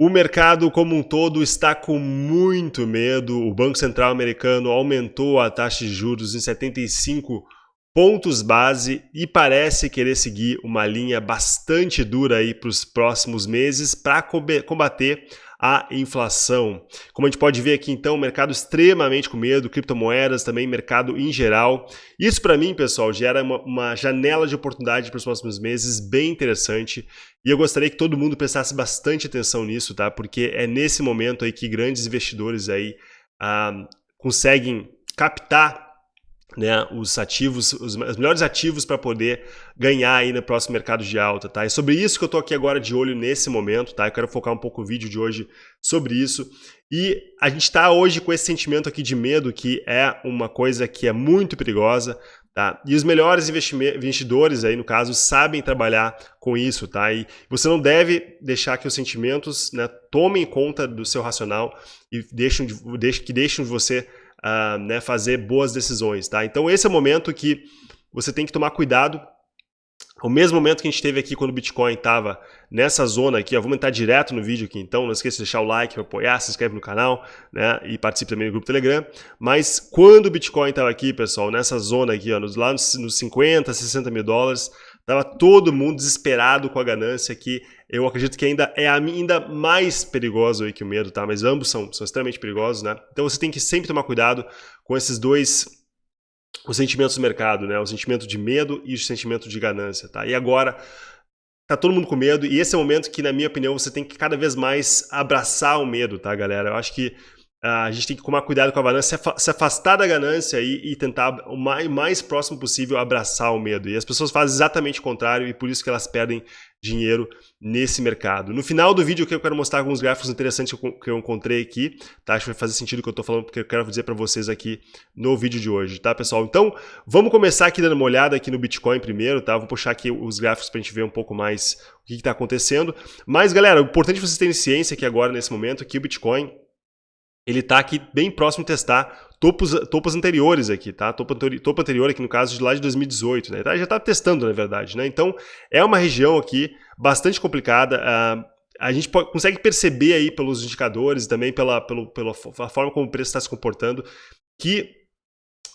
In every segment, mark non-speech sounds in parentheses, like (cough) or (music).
O mercado como um todo está com muito medo. O Banco Central americano aumentou a taxa de juros em 75 pontos base e parece querer seguir uma linha bastante dura aí para os próximos meses para combater a inflação. Como a gente pode ver aqui, então, mercado extremamente com medo, criptomoedas também, mercado em geral. Isso para mim, pessoal, gera uma, uma janela de oportunidade para os próximos meses bem interessante. E eu gostaria que todo mundo prestasse bastante atenção nisso, tá? Porque é nesse momento aí que grandes investidores aí ah, conseguem captar né, os ativos, os, os melhores ativos para poder ganhar aí no próximo mercado de alta, tá? É sobre isso que eu estou aqui agora de olho nesse momento, tá? Eu quero focar um pouco o vídeo de hoje sobre isso. E a gente está hoje com esse sentimento aqui de medo, que é uma coisa que é muito perigosa, tá? E os melhores investidores aí, no caso, sabem trabalhar com isso, tá? E você não deve deixar que os sentimentos né, tomem conta do seu racional e deixem de, que deixem você uh, né, fazer boas decisões. Tá? Então esse é o momento que você tem que tomar cuidado. O mesmo momento que a gente teve aqui quando o Bitcoin estava nessa zona aqui, ó, vamos entrar direto no vídeo aqui então, não esqueça de deixar o like para apoiar, se inscreve no canal né, e participe também do grupo Telegram. Mas quando o Bitcoin estava aqui, pessoal, nessa zona aqui, ó, lá nos, nos 50, 60 mil dólares, estava todo mundo desesperado com a ganância que eu acredito que ainda é ainda mais perigoso aí que o medo, tá? Mas ambos são, são extremamente perigosos, né? Então você tem que sempre tomar cuidado com esses dois os sentimentos do mercado, né? O sentimento de medo e o sentimento de ganância, tá? E agora tá todo mundo com medo e esse é o momento que, na minha opinião, você tem que cada vez mais abraçar o medo, tá, galera? Eu acho que a gente tem que tomar cuidado com a ganância, se afastar da ganância e, e tentar o mais, mais próximo possível abraçar o medo. E as pessoas fazem exatamente o contrário e por isso que elas perdem dinheiro nesse mercado. No final do vídeo eu quero mostrar alguns gráficos interessantes que eu encontrei aqui, tá? Acho que vai fazer sentido o que eu estou falando, porque eu quero dizer para vocês aqui no vídeo de hoje, tá, pessoal? Então, vamos começar aqui dando uma olhada aqui no Bitcoin primeiro, tá? Vou puxar aqui os gráficos para a gente ver um pouco mais o que está acontecendo. Mas, galera, o importante vocês terem ciência aqui agora, nesse momento, que o Bitcoin ele está aqui bem próximo de testar topos, topos anteriores aqui, tá? Topo, topo anterior aqui no caso de lá de 2018, né? Tá, já está testando, na verdade, né? Então, é uma região aqui bastante complicada. Uh, a gente consegue perceber aí pelos indicadores e também pela, pelo, pela forma como o preço está se comportando que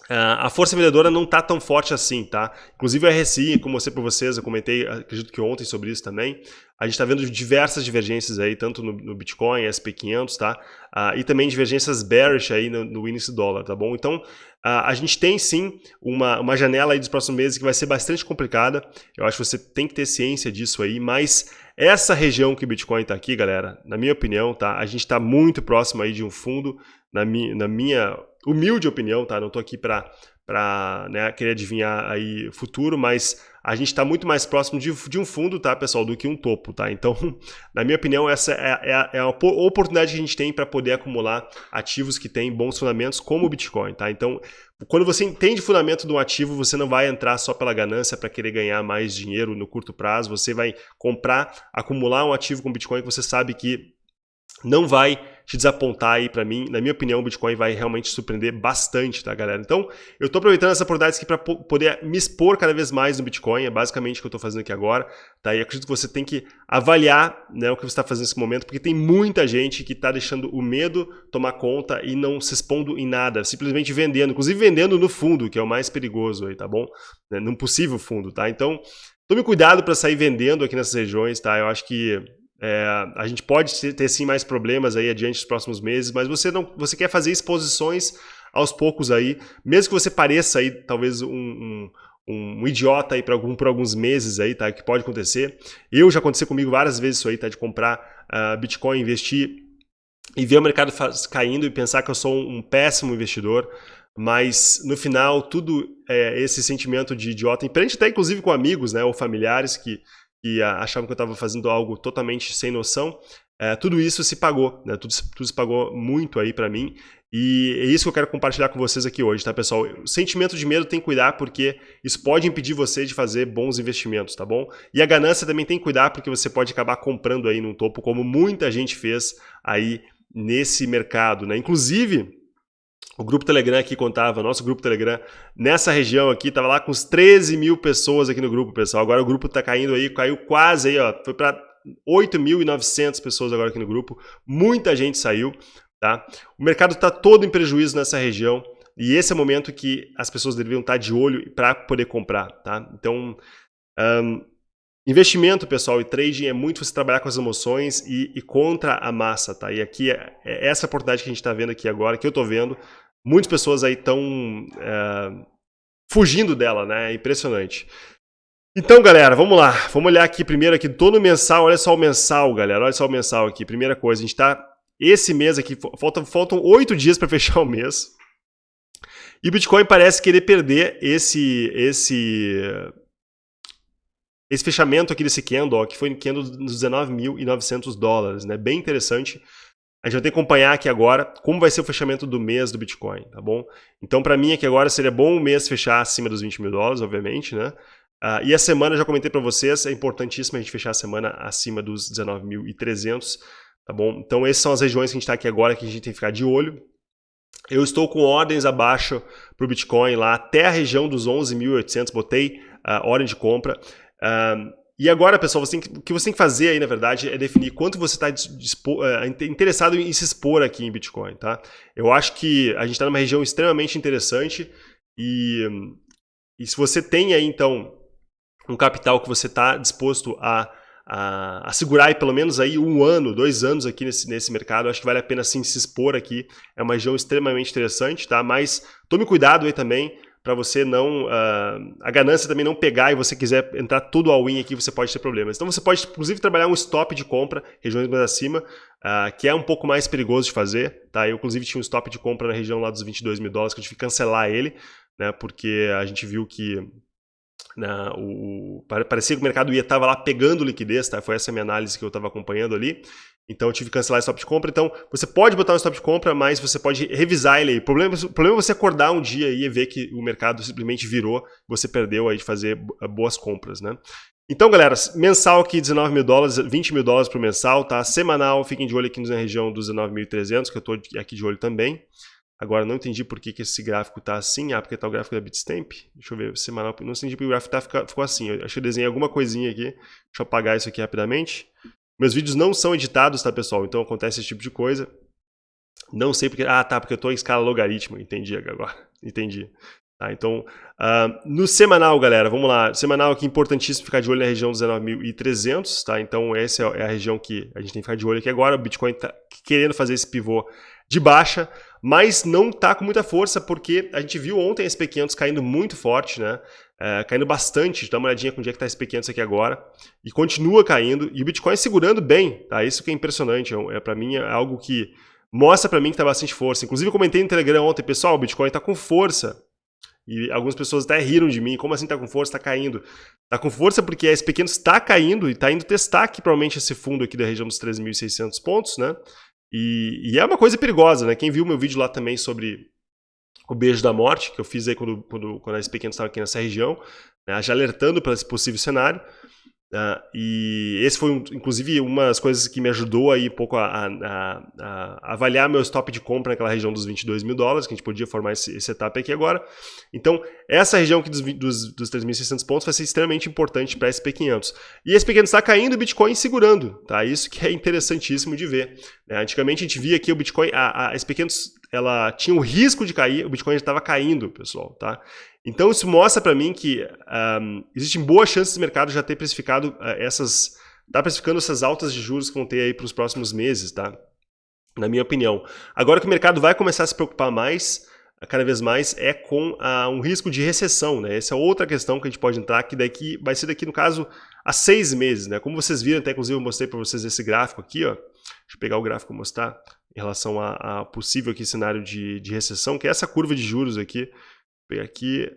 a força vendedora não está tão forte assim, tá? Inclusive o RSI, como eu mostrei para vocês, eu comentei, acredito que ontem sobre isso também, a gente está vendo diversas divergências aí, tanto no, no Bitcoin, SP500, tá? Uh, e também divergências bearish aí no, no índice dólar, tá bom? Então, uh, a gente tem sim uma, uma janela aí dos próximos meses que vai ser bastante complicada, eu acho que você tem que ter ciência disso aí, mas essa região que o Bitcoin está aqui, galera, na minha opinião, tá? A gente está muito próximo aí de um fundo, na, mi, na minha humilde opinião, tá? Não estou aqui para para né, querer adivinhar aí futuro, mas a gente está muito mais próximo de, de, um fundo, tá, pessoal, do que um topo, tá? Então, (laughs) na minha opinião, essa é, é, é a oportunidade que a gente tem para poder acumular ativos que têm bons fundamentos, como o Bitcoin, tá? Então, quando você entende o fundamento de um ativo, você não vai entrar só pela ganância para querer ganhar mais dinheiro no curto prazo, você vai comprar, acumular um ativo com Bitcoin que você sabe que não vai te desapontar aí para mim. Na minha opinião, o Bitcoin vai realmente surpreender bastante, tá, galera? Então, eu estou aproveitando essa oportunidade aqui para poder me expor cada vez mais no Bitcoin. É basicamente o que eu estou fazendo aqui agora, tá? E acredito que você tem que avaliar né, o que você está fazendo nesse momento, porque tem muita gente que está deixando o medo tomar conta e não se expondo em nada, simplesmente vendendo, inclusive vendendo no fundo, que é o mais perigoso aí, tá bom? Né, num possível fundo, tá? Então, tome cuidado para sair vendendo aqui nessas regiões, tá? Eu acho que é, a gente pode ter sim mais problemas aí adiante dos próximos meses, mas você não, você quer fazer exposições aos poucos aí, mesmo que você pareça aí talvez um, um, um idiota aí por, algum, por alguns meses aí, tá? Que pode acontecer. Eu já aconteceu comigo várias vezes isso aí, tá? De comprar uh, Bitcoin, investir e ver o mercado caindo e pensar que eu sou um, um péssimo investidor. Mas no final, tudo é, esse sentimento de idiota, frente até inclusive com amigos né, ou familiares que que achavam que eu estava fazendo algo totalmente sem noção, é, tudo isso se pagou, né? tudo, tudo se pagou muito aí para mim, e é isso que eu quero compartilhar com vocês aqui hoje, tá pessoal? O sentimento de medo tem que cuidar porque isso pode impedir você de fazer bons investimentos, tá bom? E a ganância também tem que cuidar porque você pode acabar comprando aí no topo, como muita gente fez aí nesse mercado, né? Inclusive, o grupo Telegram aqui contava, nosso grupo Telegram, nessa região aqui, tava lá com uns 13 mil pessoas aqui no grupo, pessoal. Agora o grupo tá caindo aí, caiu quase aí, ó, foi para 8.900 pessoas agora aqui no grupo, muita gente saiu, tá? O mercado está todo em prejuízo nessa região e esse é o momento que as pessoas deveriam estar de olho para poder comprar, tá? Então, um, investimento, pessoal, e trading é muito você trabalhar com as emoções e, e contra a massa, tá? E aqui é, é essa oportunidade que a gente está vendo aqui agora, que eu estou vendo, muitas pessoas aí estão é, fugindo dela, né? É impressionante. Então, galera, vamos lá. Vamos olhar aqui primeiro aqui todo mensal. Olha só o mensal, galera. Olha só o mensal aqui. Primeira coisa, a gente está esse mês aqui faltam faltam oito dias para (laughs) fechar o mês. E o Bitcoin parece querer perder esse esse esse fechamento aqui desse candle, que foi no candle dos 19.900 dólares, né? Bem interessante. A gente vai ter que acompanhar aqui agora como vai ser o fechamento do mês do Bitcoin, tá bom? Então, para mim aqui agora seria bom o mês fechar acima dos 20 mil dólares, obviamente, né? Uh, e a semana, já comentei para vocês, é importantíssimo a gente fechar a semana acima dos 19.300, tá bom? Então, essas são as regiões que a gente está aqui agora, que a gente tem que ficar de olho. Eu estou com ordens abaixo para o Bitcoin lá, até a região dos 11.800, botei uh, ordem de compra. Uh, e agora, pessoal, você tem, o que você tem que fazer aí, na verdade, é definir quanto você está uh, interessado em se expor aqui em Bitcoin, tá? Eu acho que a gente está numa região extremamente interessante e, e se você tem aí, então, um capital que você está disposto a, a, a, segurar aí pelo menos aí um ano, dois anos aqui nesse, nesse mercado, acho que vale a pena sim se expor aqui. É uma região extremamente interessante, tá? Mas tome cuidado aí também para você não... Uh, a ganância também não pegar e você quiser entrar tudo all-in aqui, você pode ter problemas. Então você pode, inclusive, trabalhar um stop de compra, regiões mais acima, uh, que é um pouco mais perigoso de fazer. Tá? Eu, inclusive, tinha um stop de compra na região lá dos 22 mil dólares, que eu tive que cancelar ele, né? porque a gente viu que né, o, parecia que o mercado ia estava lá pegando liquidez, tá? foi essa minha análise que eu estava acompanhando ali. Então eu tive que cancelar o stop de compra. Então você pode botar um stop de compra, mas você pode revisar ele aí. O problema, o problema é você acordar um dia e ver que o mercado simplesmente virou, você perdeu aí de fazer boas compras, né? Então, galera, mensal aqui 19 mil dólares, 20 mil dólares por mensal, tá? Semanal, fiquem de olho aqui na região dos 19.300, que eu estou aqui de olho também. Agora, não entendi por que, que esse gráfico está assim. Ah, porque está o gráfico da Bitstamp. Deixa eu ver, semanal. Não entendi porque o gráfico tá, ficou assim. Eu acho que eu desenhei alguma coisinha aqui. Deixa eu apagar isso aqui rapidamente. Meus vídeos não são editados, tá, pessoal? Então acontece esse tipo de coisa. Não sei porque... Ah, tá, porque eu estou em escala logaritmo. Entendi agora. (laughs) Entendi. Tá, então, uh, no semanal, galera, vamos lá. Semanal aqui, importantíssimo ficar de olho na região dos 19.300, tá? Então, essa é a região que a gente tem que ficar de olho aqui agora. O Bitcoin está querendo fazer esse pivô de baixa, mas não está com muita força, porque a gente viu ontem esse SP500 caindo muito forte, né? É, caindo bastante, dá uma olhadinha com onde é que está esse SP500 aqui agora, e continua caindo, e o Bitcoin segurando bem, tá? Isso que é impressionante, é, é para mim é algo que mostra para mim que está bastante força. Inclusive eu comentei no Telegram ontem, pessoal, o Bitcoin está com força, e algumas pessoas até riram de mim, como assim está com força, está caindo? Está com força porque esse pequeno está caindo e está indo testar aqui provavelmente esse fundo aqui da região dos 13.600 pontos, né? E, e, é uma coisa perigosa, né? Quem viu meu vídeo lá também sobre o beijo da morte, que eu fiz aí quando, quando, quando esse pequeno estava aqui nessa região, né? já alertando para esse possível cenário, Uh, e esse foi, um, inclusive, uma das coisas que me ajudou aí um pouco a, a, a, avaliar meu stop de compra naquela região dos 22 mil dólares, que a gente podia formar esse, esse setup aqui agora. Então, essa região aqui dos, dos, dos 3.600 pontos vai ser extremamente importante para SP500. E SP500 está caindo o Bitcoin segurando, tá? Isso que é interessantíssimo de ver. Né? Antigamente a gente via aqui o Bitcoin, a, a SP500 ela tinha o risco de cair, o Bitcoin estava caindo, pessoal, tá? Então isso mostra para mim que um, existem boas chances do mercado já ter precificado uh, essas, tá precificando essas altas de juros que vão ter aí para os próximos meses, tá? Na minha opinião. Agora que o mercado vai começar a se preocupar mais, cada vez mais, é com uh, um risco de recessão, né? Essa é outra questão que a gente pode entrar, que daqui vai ser daqui, no caso, há seis meses, né? Como vocês viram, até inclusive eu mostrei para vocês esse gráfico aqui, ó. Deixa eu pegar o gráfico e mostrar em relação a, a possível aqui cenário de, de recessão, que é essa curva de juros aqui. Pegar aqui.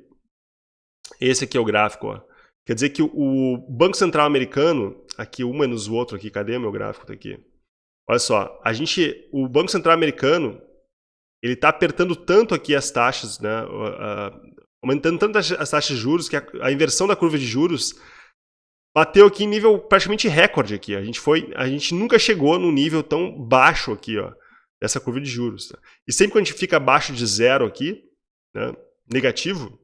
Esse aqui é o gráfico, ó. Quer dizer que o Banco Central americano, aqui um menos o outro aqui, cadê meu gráfico? Tá aqui. Olha só, a gente, o Banco Central americano, ele está apertando tanto aqui as taxas, né, aumentando tanto as taxas de juros, que a, a inversão da curva de juros bateu aqui em nível praticamente recorde aqui. A gente foi, a gente nunca chegou num nível tão baixo aqui, ó dessa curva de juros. Tá? E sempre que a gente fica abaixo de zero aqui, né, negativo,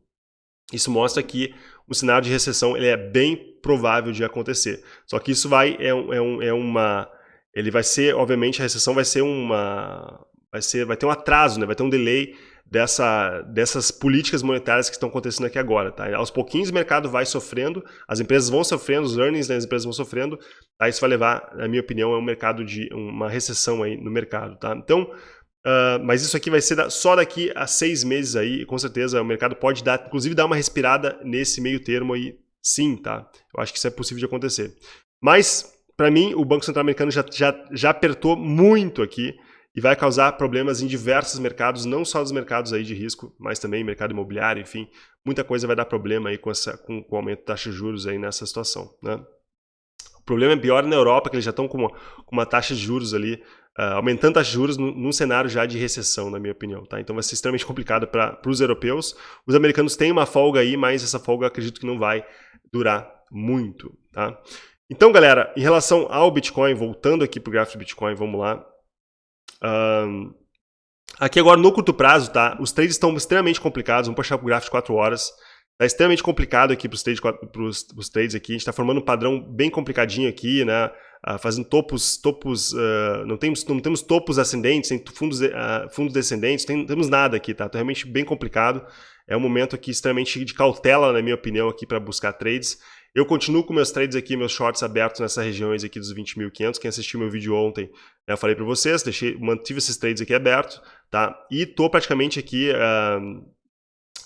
Isso mostra que o cenário de recessão ele é bem provável de acontecer. Só que isso vai é, é, um, é uma ele vai ser, obviamente, a recessão vai ser uma vai ser vai ter um atraso, né? Vai ter um delay dessa, dessas políticas monetárias que estão acontecendo aqui agora. Tá? Aos pouquinhos o mercado vai sofrendo, as empresas vão sofrendo, os earnings das empresas vão sofrendo, tá? isso vai levar, na minha opinião, a um mercado de uma recessão aí no mercado. Tá? Então, uh, mas isso aqui vai ser só daqui a seis meses aí, com certeza o mercado pode dar, inclusive dar uma respirada nesse meio termo aí, sim, tá? Eu acho que isso é possível de acontecer. Mas, para mim, o Banco Central Americano já, já, já apertou muito aqui, e vai causar problemas em diversos mercados, não só os mercados aí de risco, mas também mercado imobiliário, enfim, muita coisa vai dar problema aí com, essa, com, com o aumento da taxa de juros aí nessa situação, né? O problema é pior na Europa, que eles já estão com uma, com uma taxa de juros ali, uh, aumentando a taxa de juros num, cenário já de recessão, na minha opinião, tá? Então vai ser extremamente complicado para os europeus. Os americanos têm uma folga aí, mas essa folga acredito que não vai durar muito, tá? Então, galera, em relação ao Bitcoin, voltando aqui para o gráfico do Bitcoin, vamos lá. Aqui agora no curto prazo, tá? Os trades estão extremamente complicados. Vamos puxar para o gráfico de 4 horas. Está extremamente complicado aqui para os trades, trades aqui. A gente está formando um padrão bem complicadinho aqui, né? Uh, fazendo topos, topos uh, não, temos, não temos topos ascendentes, fundos, uh, fundos descendentes, tem, não temos nada aqui, tá? Tá realmente bem complicado. É um momento aqui extremamente de cautela, na minha opinião, aqui para buscar trades. Eu continuo com meus trades aqui, meus shorts abertos nessas regiões aqui dos 20.500. Quem assistiu meu vídeo ontem, né, eu falei para vocês, deixei, mantive esses trades aqui abertos, tá? E tô praticamente aqui uh,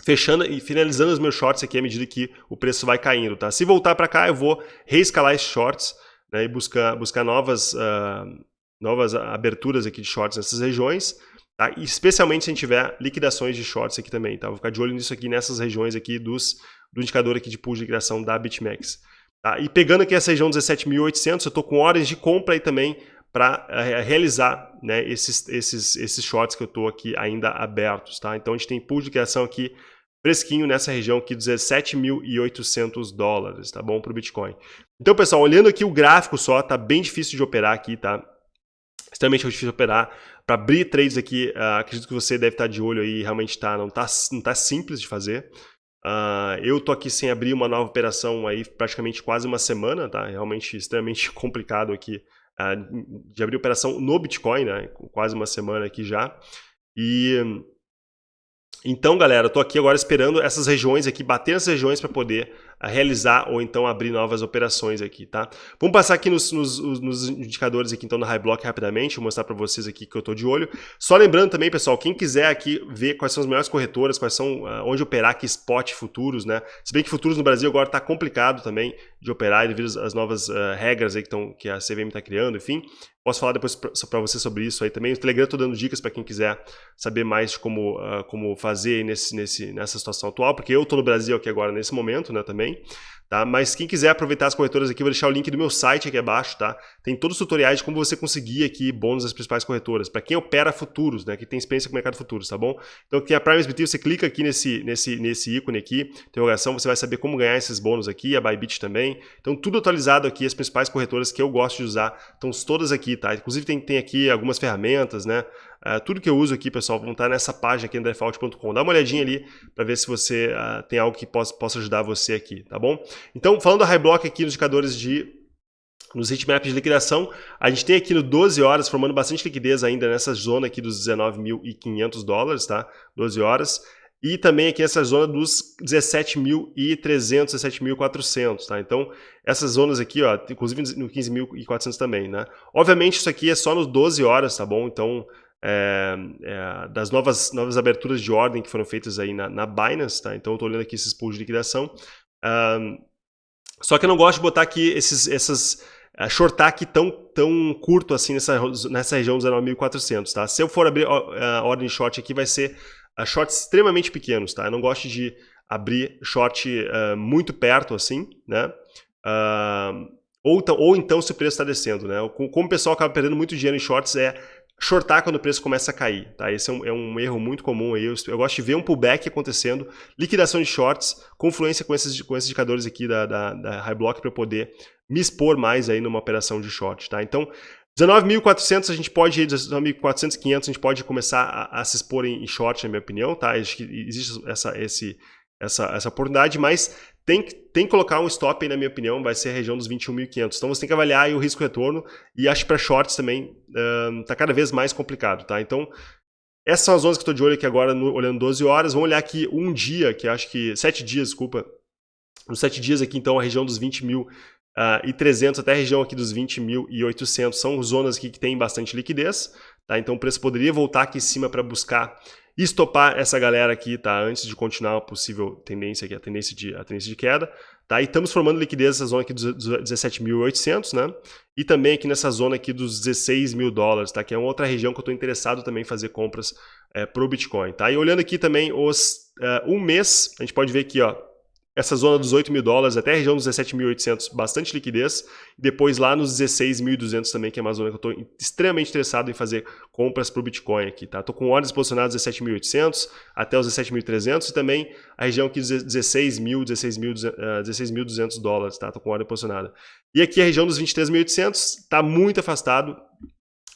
fechando e finalizando os meus shorts aqui à medida que o preço vai caindo, tá? Se voltar para cá, eu vou reescalar esses shorts né, e buscar, buscar novas, uh, novas aberturas aqui de shorts nessas regiões, tá? Especialmente se a gente tiver liquidações de shorts aqui também, tá? Vou ficar de olho nisso aqui nessas regiões aqui dos do indicador aqui de pool de liquidação da BitMEX. Tá? E pegando aqui essa região 17.800, eu estou com ordens de compra aí também para uh, realizar né, esses, esses, esses shorts que eu estou aqui ainda abertos. Tá? Então a gente tem pool de liquidação aqui fresquinho nessa região aqui, 17.800 dólares, tá bom, para o Bitcoin. Então, pessoal, olhando aqui o gráfico só, tá bem difícil de operar aqui, tá? Extremamente difícil operar. Para abrir trades aqui, uh, acredito que você deve estar de olho aí, realmente tá, não, tá, não tá simples de fazer. Uh, eu tô aqui sem abrir uma nova operação aí praticamente quase uma semana, tá? Realmente extremamente (laughs) complicado aqui uh, de abrir operação no Bitcoin, né? Quase uma semana aqui já. E então, galera, eu tô aqui agora esperando essas regiões aqui, bater nessas regiões para poder realizar ou então abrir novas operações aqui, tá? Vamos passar aqui nos, nos, nos indicadores aqui então da High Block rapidamente, vou mostrar para vocês aqui que eu estou de olho. Só lembrando também, pessoal, quem quiser aqui ver quais são as melhores corretoras, quais são, uh, onde operar aqui spot futuros, né? Se bem que futuros no Brasil agora está complicado também de operar devido às novas uh, regras aí que, tão, que a CVM está criando, enfim. Posso falar depois para você sobre isso aí também. O Telegram estou dando dicas para quem quiser saber mais de como, uh, como fazer nesse, nesse, nessa situação atual, porque eu estou no Brasil aqui agora nesse momento, né, também. Tá? Mas quem quiser aproveitar as corretoras aqui, vou deixar o link do meu site aqui abaixo, tá? Tem todos os tutoriais de como você conseguir aqui bônus das principais corretoras, para quem opera futuros, né? Que tem experiência com o mercado futuros, tá bom? Então aqui a Prime SBT, você clica aqui nesse, nesse, nesse ícone aqui, interrogação, você vai saber como ganhar esses bônus aqui, a Bybit também. Então tudo atualizado aqui, as principais corretoras que eu gosto de usar, estão todas aqui, tá? Inclusive tem, tem aqui algumas ferramentas, né? Uh, tudo que eu uso aqui, pessoal, vão estar nessa página aqui, andrefault.com. Dá uma olhadinha ali para ver se você uh, tem algo que possa, possa ajudar você aqui, tá bom? Então, falando da High Block aqui nos indicadores de nos heatmaps de liquidação, a gente tem aqui no 12 horas, formando bastante liquidez ainda nessa zona aqui dos 19.500 dólares, tá? 12 horas. E também aqui essa zona dos 17.300, 17.400, tá? Então, essas zonas aqui, ó, inclusive no 15.400 também, né? Obviamente, isso aqui é só nos 12 horas, tá bom? Então, é, é, das novas, novas aberturas de ordem que foram feitas aí na, na Binance, tá? Então eu estou olhando aqui esses pools de liquidação. Um, só que eu não gosto de botar aqui esses, essas uh, shortar aqui tão, tão curto assim nessa, nessa região dos 9.400, tá? Se eu for abrir a uh, ordem de short aqui, vai ser uh, shorts extremamente pequenos, tá? Eu não gosto de abrir short uh, muito perto assim, né? ou, ou então se o preço está descendo, né? Como o pessoal acaba perdendo muito dinheiro em shorts é shortar quando o preço começa a cair. Tá? Esse é um, é um erro muito comum. Aí. Eu, eu, gosto de ver um pullback acontecendo, liquidação de shorts, confluência com esses, com esses indicadores aqui da, da, da High Block para poder me expor mais aí numa operação de short. Tá? Então, 19.400 a gente pode, 19.400, 500 a gente pode começar a, a, se expor em, short, na minha opinião. Tá? Acho que existe essa, esse, essa, essa oportunidade, mas tem, tem que colocar um stop aí, na minha opinião, vai ser a região dos 21.500. Então você tem que avaliar o risco-retorno e acho que para shorts também está cada vez mais complicado, tá? Então, essas são as zonas que estou de olho aqui agora, no, olhando 12 horas. Vamos olhar aqui um dia, que acho que... 7 dias, desculpa. Nos 7 dias aqui, então, a região dos 20 mil Uh, e 300 até a região aqui dos 20.800 são zonas aqui que tem bastante liquidez, tá? Então o preço poderia voltar aqui em cima para buscar estopar essa galera aqui, tá? Antes de continuar a possível tendência aqui, a tendência de, a tendência de queda, tá? E estamos formando liquidez nessa zona aqui dos 17.800, né? E também aqui nessa zona aqui dos 16 mil dólares, tá? Que é uma outra região que eu estou interessado também em fazer compras é, Bitcoin, tá? E olhando aqui também os uh, um mês, a gente pode ver aqui, ó, essa zona dos 8 mil dólares até a região dos 17.800, bastante liquidez. Depois lá nos 16.200 também, que é uma zona que eu estou extremamente interessado em fazer compras para o Bitcoin aqui, tá? Estou com ordens posicionadas 17.800 até os 17.300 e também a região aqui dos 16.000, 16.200 16 dólares, tá? Estou com ordem posicionada. E aqui a região dos 23.800 está muito afastado.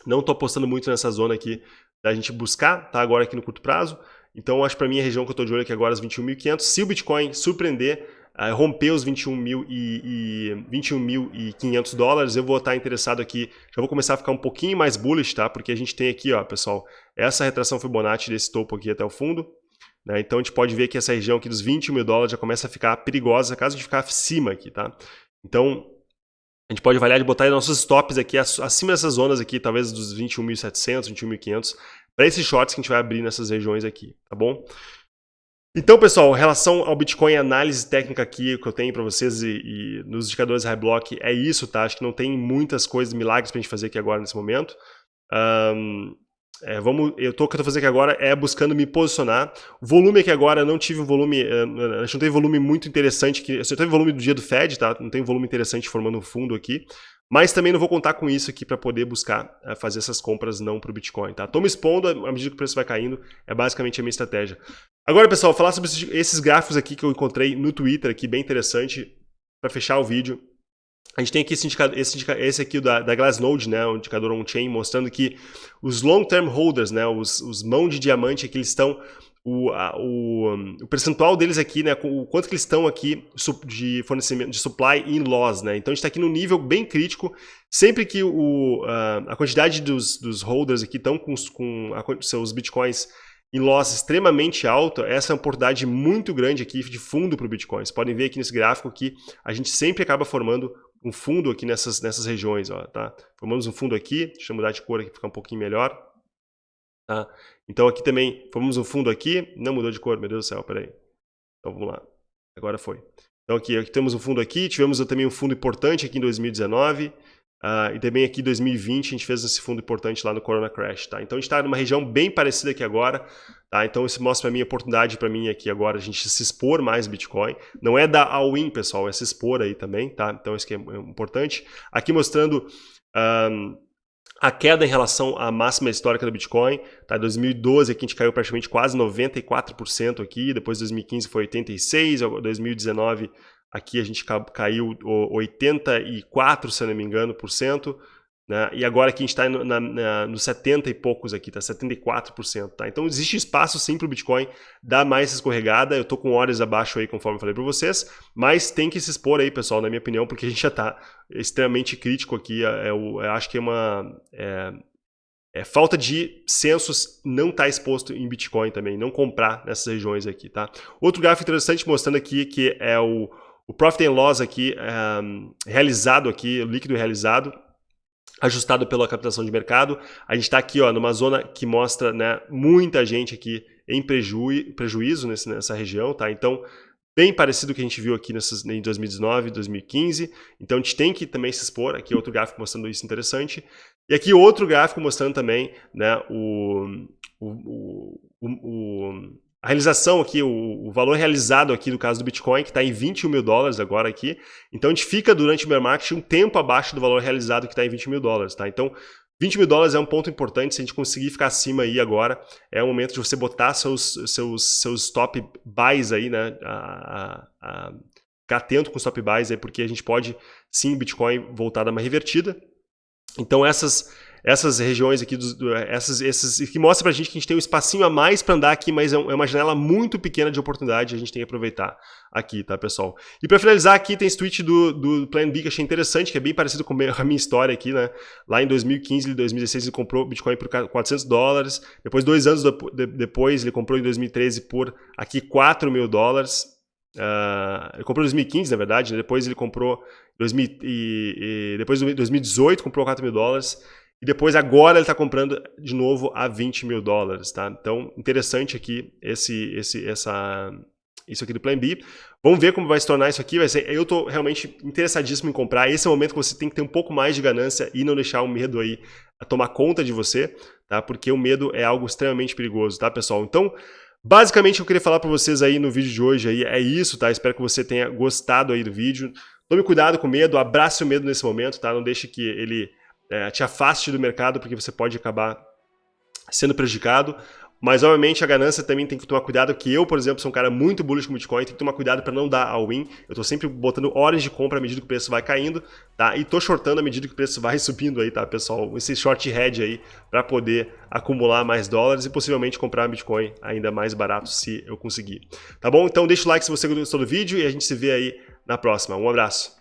Não estou apostando muito nessa zona aqui da gente buscar, tá? Agora aqui no curto prazo. Então, acho para mim a região que eu estou de olho aqui agora é os 21.500. Se o Bitcoin surpreender, uh, romper os 21.500 e, 21 dólares, eu vou estar interessado aqui, já vou começar a ficar um pouquinho mais bullish, tá? Porque a gente tem aqui, ó, pessoal, essa retração Fibonacci desse topo aqui até o fundo. Né? Então, a gente pode ver que essa região aqui dos 21 mil dólares já começa a ficar perigosa caso a gente ficar acima aqui, tá? Então, a gente pode avaliar de botar nossos stops aqui acima dessas zonas aqui, talvez dos 21.700, 21.500, para esses shorts que a gente vai abrir nessas regiões aqui, tá bom? Então, pessoal, relação ao Bitcoin, análise técnica aqui que eu tenho para vocês e, e, nos indicadores High Block é isso, tá? Acho que não tem muitas coisas, milagres para a gente fazer aqui agora nesse momento. Um, é, vamos, eu tô, o que eu tô fazendo aqui agora é buscando me posicionar. Volume aqui agora, não tive um volume, uh, a gente não teve volume muito interessante, que, só teve volume do dia do Fed, tá? Não tem volume interessante formando um fundo aqui. Mas também não vou contar com isso aqui para poder buscar uh, fazer essas compras não para o Bitcoin, tá? Tô me expondo à medida que o preço vai caindo, é basicamente a minha estratégia. Agora, pessoal, falar sobre esses gráficos aqui que eu encontrei no Twitter aqui, bem interessante, para fechar o vídeo. A gente tem aqui esse, indicador, esse, indicador, esse aqui da, da Glassnode, né, o indicador on-chain, mostrando que os long-term holders, né, os, os mão de diamante aqui, eles estão o, a, o, o, percentual deles aqui, né, o quanto que eles estão aqui de fornecimento, de supply in loss, né, então a gente está aqui no nível bem crítico, sempre que o, a, a quantidade dos, dos holders aqui estão com, com a, seus bitcoins em loss extremamente alto, essa é uma oportunidade muito grande aqui de fundo para o Bitcoin. Vocês podem ver aqui nesse gráfico que a gente sempre acaba formando um fundo aqui nessas, nessas regiões, ó, tá? Formamos um fundo aqui, deixa eu mudar de cor aqui para ficar um pouquinho melhor. Tá? Então aqui também, formamos um fundo aqui, não mudou de cor, meu Deus do céu, peraí. Então vamos lá, agora foi. Então aqui, aqui temos um fundo aqui, tivemos também um fundo importante aqui em 2019, Uh, e também aqui em 2020 a gente fez esse fundo importante lá no Corona Crash, tá? Então a gente está numa região bem parecida aqui agora, tá? Então isso mostra para mim a oportunidade para mim aqui agora a gente se expor mais Bitcoin. Não é dar all-in, pessoal, é se expor aí também, tá? Então isso aqui é importante. Aqui mostrando um, a queda em relação à máxima histórica do Bitcoin, tá? 2012 aqui a gente caiu praticamente quase 94% aqui, depois 2015 foi 86, 2019 Aqui a gente caiu 84, se eu não me engano, por cento. Né? E agora aqui a gente está nos 70 e poucos aqui, tá 74%. Tá? Então existe espaço sim para o Bitcoin dar mais escorregada. Eu estou com horas abaixo aí, conforme eu falei para vocês, mas tem que se expor aí, pessoal, na minha opinião, porque a gente já está extremamente crítico aqui. É, é, eu acho que é uma... É, é, falta de censos não estar tá exposto em Bitcoin também, não comprar nessas regiões aqui, tá? Outro gráfico interessante mostrando aqui que é o, o Profit and Loss aqui, um, realizado aqui, líquido realizado, ajustado pela captação de mercado. A gente está aqui ó, numa zona que mostra né, muita gente aqui em preju prejuízo nesse, nessa região. Tá? Então, bem parecido com o que a gente viu aqui nessas, em 2019, 2015. Então, a gente tem que também se expor. Aqui outro gráfico mostrando isso interessante. E aqui outro gráfico mostrando também né, o, o, o, o a realização aqui, o, o, valor realizado aqui do caso do Bitcoin, que está em 21 mil dólares agora aqui. Então a gente fica durante o bear market um tempo abaixo do valor realizado que está em 20 mil dólares, tá? Então 20 mil dólares é um ponto importante, se a gente conseguir ficar acima aí agora, é o momento de você botar seus, seus, seus stop buys aí, né? A, a, a, ficar atento com os stop buys aí, porque a gente pode sim, Bitcoin voltar a dar uma revertida. Então essas essas regiões aqui, dos, essas, que mostra pra gente que a gente tem um espacinho a mais para andar aqui, mas é, é uma janela muito pequena de oportunidade, a gente tem que aproveitar aqui, tá, pessoal? E para finalizar aqui, tem esse tweet do, do Plan B que achei interessante, que é bem parecido com a minha (laughs) história aqui, né? Lá em 2015 e 2016 ele comprou Bitcoin por 400 dólares, depois, dois anos depois, ele comprou em 2013 por aqui 4 mil dólares, Uh, ele comprou em 2015, na verdade, né? depois ele comprou 2000 e, e depois em 2018 comprou 4 mil dólares e depois agora ele está comprando de novo a 20 mil dólares, tá? Então interessante aqui esse, esse, essa, isso aqui do Plan B. Vamos ver como vai se tornar isso aqui. Vai ser, eu estou realmente interessadíssimo em comprar. Esse é o momento que você tem que ter um pouco mais de ganância e não deixar o medo aí tomar conta de você, tá? Porque o medo é algo extremamente perigoso, tá, pessoal? Então Basicamente, eu queria falar para vocês aí no vídeo de hoje aí é isso, tá? Espero que você tenha gostado aí do vídeo. Tome cuidado com o medo, abrace o medo nesse momento, tá? Não deixe que ele é, te afaste do mercado, porque você pode acabar sendo prejudicado. Mas, obviamente, a ganância também tem que tomar cuidado, que eu, por exemplo, sou um cara muito bullish com Bitcoin, tem que tomar cuidado para não dar all-in. Eu estou sempre botando horas de compra à medida que o preço vai caindo, tá? E estou shortando à medida que o preço vai (laughs) subindo aí, tá, pessoal? Esse short head aí para poder acumular mais dólares e possivelmente comprar Bitcoin ainda mais barato se eu conseguir. Tá bom? Então deixa o like se você gostou do vídeo e a gente se vê aí na próxima. Um abraço.